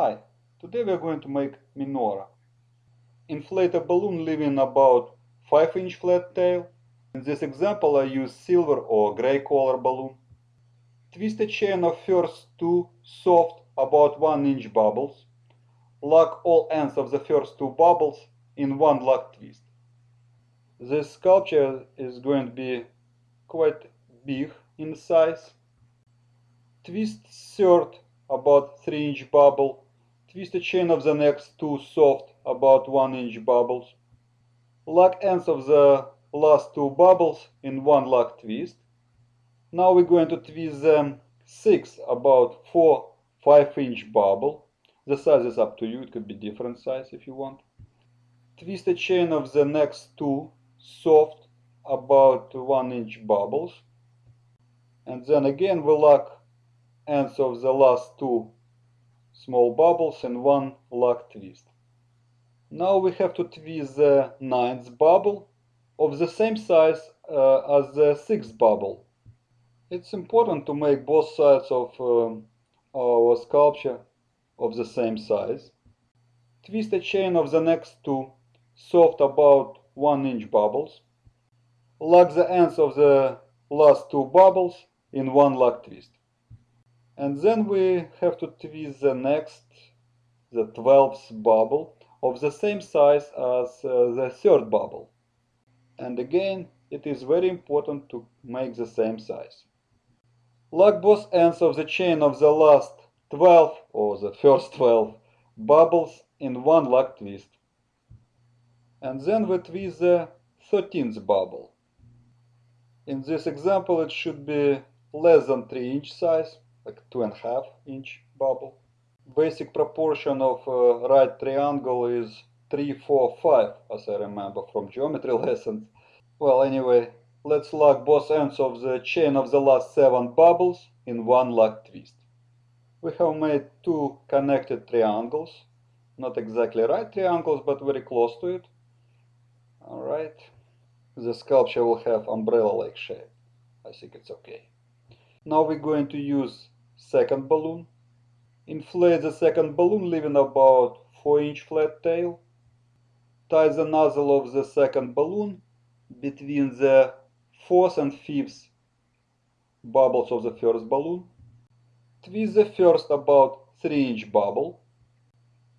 Hi, today we are going to make menorah. Inflate a balloon leaving about 5 inch flat tail. In this example I use silver or gray color balloon. Twist a chain of first two soft about 1 inch bubbles. Lock all ends of the first two bubbles in one lock twist. This sculpture is going to be quite big in size. Twist third about 3 inch bubble. Twist a chain of the next two soft about 1 inch bubbles. Lock ends of the last two bubbles in one lock twist. Now we're going to twist them 6 about 4 5 inch bubble. The size is up to you, it could be different size if you want. Twist a chain of the next two soft about 1 inch bubbles. And then again we lock ends of the last two small bubbles and one lock twist. Now we have to twist the ninth bubble of the same size uh, as the sixth bubble. It's important to make both sides of um, our sculpture of the same size. Twist a chain of the next two soft about 1 inch bubbles. Lock the ends of the last two bubbles in one lock twist. And then we have to twist the next, the 12th bubble of the same size as uh, the third bubble. And again, it is very important to make the same size. Lock both ends of the chain of the last 12 or the first 12 bubbles in one lock twist. And then we twist the 13th bubble. In this example, it should be less than 3 inch size, like 2.5 inch bubble. Basic proportion of uh, right triangle is 3, 4, 5, as I remember from geometry lessons. Well, anyway, let's lock both ends of the chain of the last 7 bubbles in one lock twist. We have made two connected triangles, not exactly right triangles, but very close to it. Alright, the sculpture will have umbrella-like shape. I think it's okay. Now we're going to use second balloon. Inflate the second balloon leaving about 4 inch flat tail. Tie the nozzle of the second balloon between the fourth and fifth bubbles of the first balloon. Twist the first about 3 inch bubble.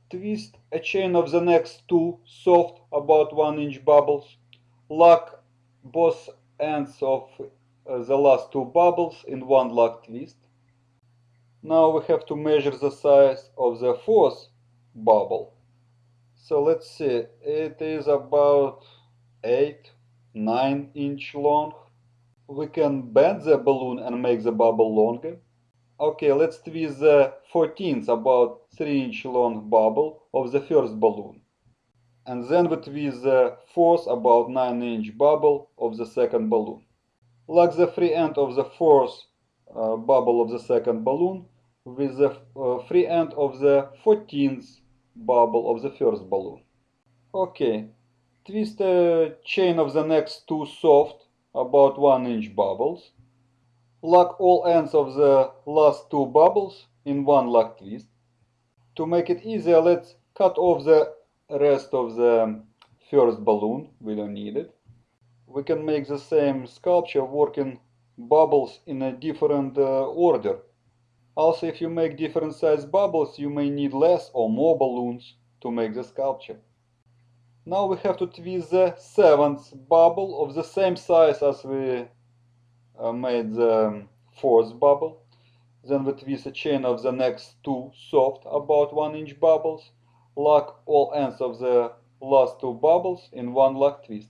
Twist a chain of the next two soft about 1 inch bubbles. Lock both ends of Uh, the last two bubbles in one lock twist. Now we have to measure the size of the fourth bubble. So let's see, it is about 8, 9 inch long. We can bend the balloon and make the bubble longer. Okay, let's twist the 14th about 3 inch long bubble of the first balloon. And then we twist the fourth about 9 inch bubble of the second balloon. Lock the free end of the fourth uh, bubble of the second balloon with the uh, free end of the 14th bubble of the first balloon. Okay, twist the chain of the next two soft about 1 inch bubbles. Lock all ends of the last two bubbles in one lock twist. To make it easier, let's cut off the rest of the first balloon, we don't need it. We can make the same sculpture working bubbles in a different uh, order. Also, if you make different size bubbles, you may need less or more balloons to make the sculpture. Now we have to twist the seventh bubble of the same size as we uh, made the fourth bubble. Then we twist a chain of the next two soft about 1 inch bubbles. Lock all ends of the last two bubbles in one lock twist.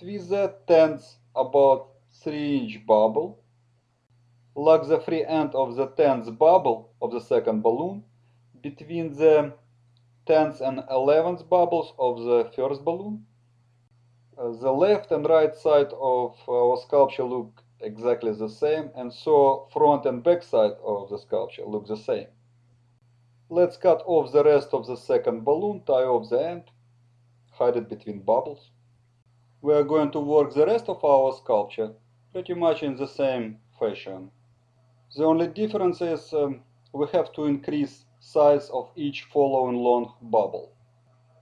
The tenth about 3 inch bubble. Lock the free end of the tenth bubble of the second balloon between the 10th and 11th bubbles of the first balloon. Uh, the left and right side of our sculpture look exactly the same and so front and back side of the sculpture look the same. Let's cut off the rest of the second balloon, tie off the end, hide it between bubbles. We are going to work the rest of our sculpture pretty much in the same fashion. The only difference is um, we have to increase size of each following long bubble.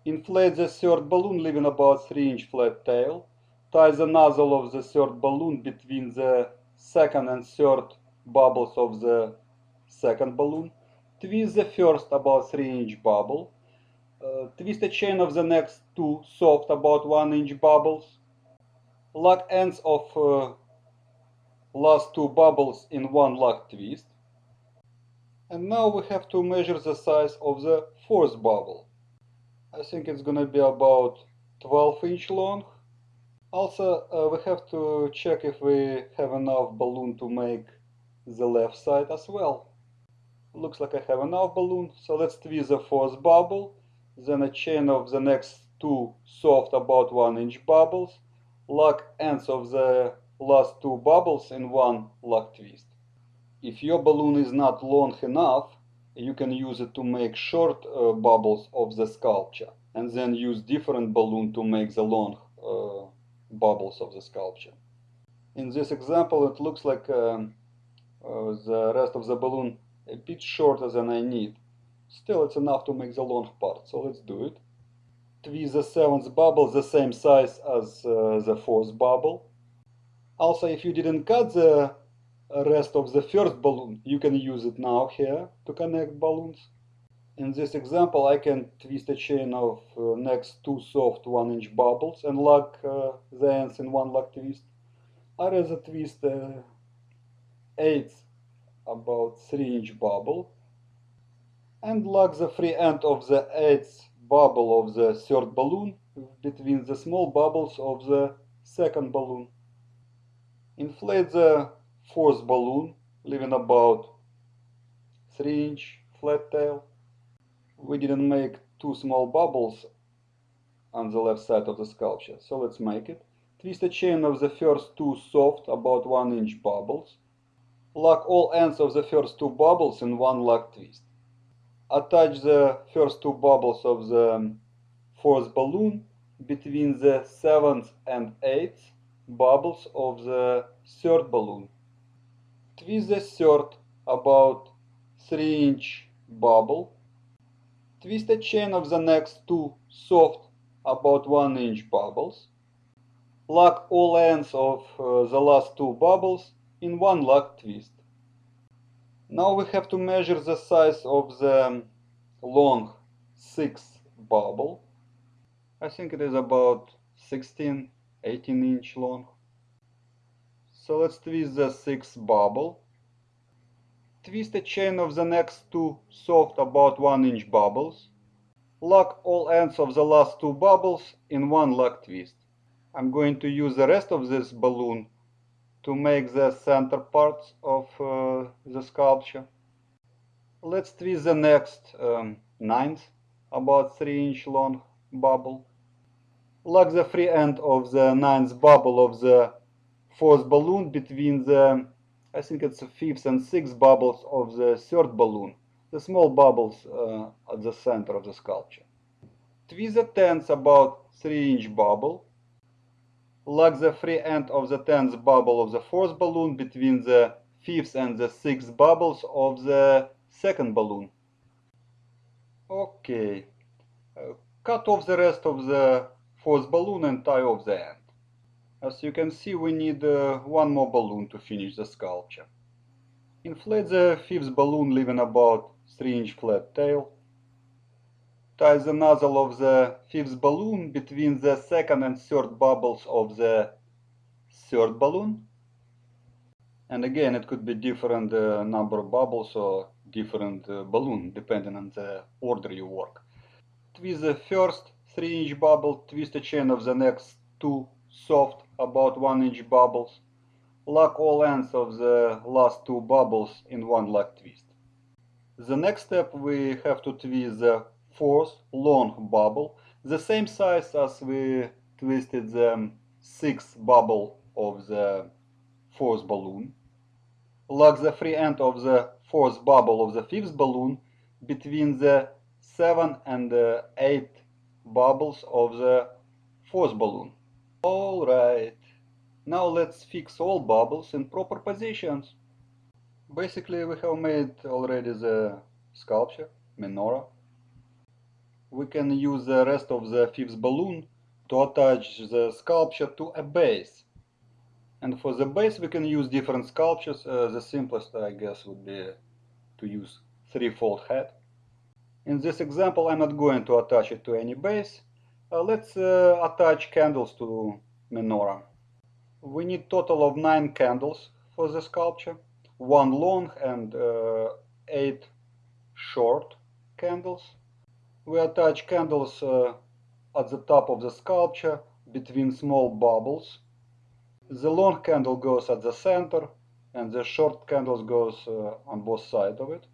Inflate the third balloon leaving about 3 inch flat tail. Tie the nozzle of the third balloon between the second and third bubbles of the second balloon. Twist the first about 3 inch bubble. Twist a chain of the next two soft about 1 inch bubbles. Lock ends of uh, last two bubbles in one lock twist. And now we have to measure the size of the fourth bubble. I think it's gonna be about 12 inch long. Also, uh, we have to check if we have enough balloon to make the left side as well. Looks like I have enough balloon, so let's twist the fourth bubble, then a chain of the next two soft about 1 inch bubbles, lock ends of the last two bubbles in one lock twist. If your balloon is not long enough, you can use it to make short uh, bubbles of the sculpture and then use different balloon to make the long uh, bubbles of the sculpture. In this example it looks like um, uh, the rest of the balloon a bit shorter than I need. Still it's enough to make the long part, so let's do it. Twist the seventh bubble the same size as uh, the fourth bubble. Also if you didn't cut the rest of the first balloon, you can use it now here to connect balloons. In this example, I can twist a chain of uh, next two soft 1 inch bubbles and lock uh, the ends in one lock twist. I rather twist uh, eighth about 3 inch bubble and lock the free end of the 8th bubble of the third balloon between the small bubbles of the second balloon. Inflate the fourth balloon, leaving about 3 inch flat tail. We didn't make two small bubbles on the left side of the sculpture, so let's make it. Twist a chain of the first two soft, about 1 inch bubbles. Lock all ends of the first two bubbles in one lock twist. Attach the first two bubbles of the fourth balloon between the seventh and eighth bubbles of the third balloon. Twist the third about 3 inch bubble. Twist a chain of the next two soft about 1 inch bubbles. Lock all ends of uh, the last two bubbles in one lock twist. Now we have to measure the size of the long sixth bubble. I think it is about 16 18 inch long. So let's twist the sixth bubble. Twist a chain of the next two soft about 1 inch bubbles. Lock all ends of the last two bubbles in one lock twist. I'm going to use the rest of this balloon to make the center parts of uh, the sculpture. Let's twist the next um, ninth, about 3 inch long bubble. Lock the free end of the ninth bubble of the fourth balloon between the, I think it's the fifth and sixth bubbles of the third balloon, the small bubbles uh, at the center of the sculpture. Twist the tenth about 3 inch bubble. Lock the free end of the tenth bubble of the fourth balloon between the fifth and the sixth bubbles of the second balloon. Okay, uh, cut off the rest of the fourth balloon and tie off the end. As you can see, we need uh, one more balloon to finish the sculpture. Inflate the fifth balloon, leaving about 3 inch flat tail. Tie the nozzle of the fifth balloon between the second and third bubbles of the third balloon. And again, it could be different uh, number of bubbles or different uh, balloon, depending on the order you work. Twist the first 3 inch bubble, twist a chain of the next two soft, about 1 inch bubbles. Lock all ends of the last two bubbles in one lock twist. The next step we have to twist the fourth long bubble, the same size as we twisted the sixth bubble of the fourth balloon. Lock the free end of the fourth bubble of the fifth balloon between the 7 and the 8 bubbles of the fourth balloon. Alright, now let's fix all bubbles in proper positions. Basically we have made already the sculpture. menorah. We can use the rest of the fifth balloon to attach the sculpture to a base. And for the base we can use different sculptures. Uh, the simplest I guess would be to use threefold head. In this example I'm not going to attach it to any base. Uh, let's uh, attach candles to menorah. We need total of 9 candles for the sculpture, one long and uh, 8 short candles. We attach candles uh, at the top of the sculpture between small bubbles. The long candle goes at the center and the short candles goes uh, on both sides of it.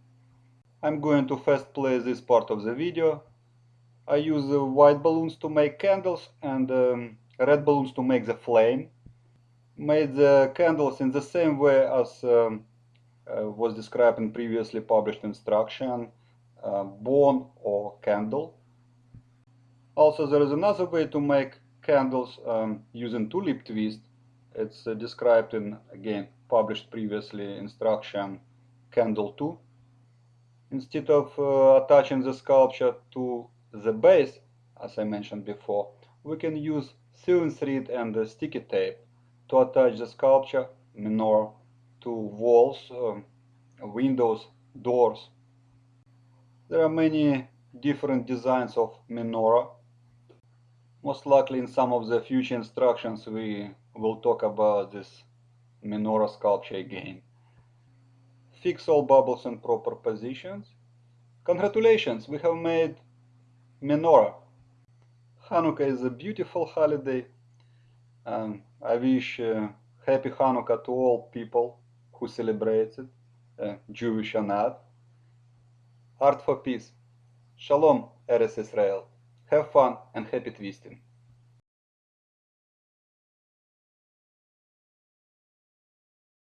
I'm going to first play this part of the video. I use white balloons to make candles and um, red balloons to make the flame. Made the candles in the same way as um, uh, was described in previously published instruction, uh, bone or candle. Also there is another way to make candles um, using tulip twist. It's uh, described in, again, published previously instruction candle 2. Instead of uh, attaching the sculpture to the base, as I mentioned before, we can use sewing thread and sticky tape to attach the sculpture menorah to walls, um, windows, doors. There are many different designs of menorah. Most likely in some of the future instructions we will talk about this menorah sculpture again. Fix all bubbles in proper positions. Congratulations, we have made menorah. Hanukkah is a beautiful holiday. Um, I wish uh, happy Hanukkah to all people who celebrate it, uh, Jewish or not. Art for peace. Shalom, Eretz Israel. Have fun and happy twisting.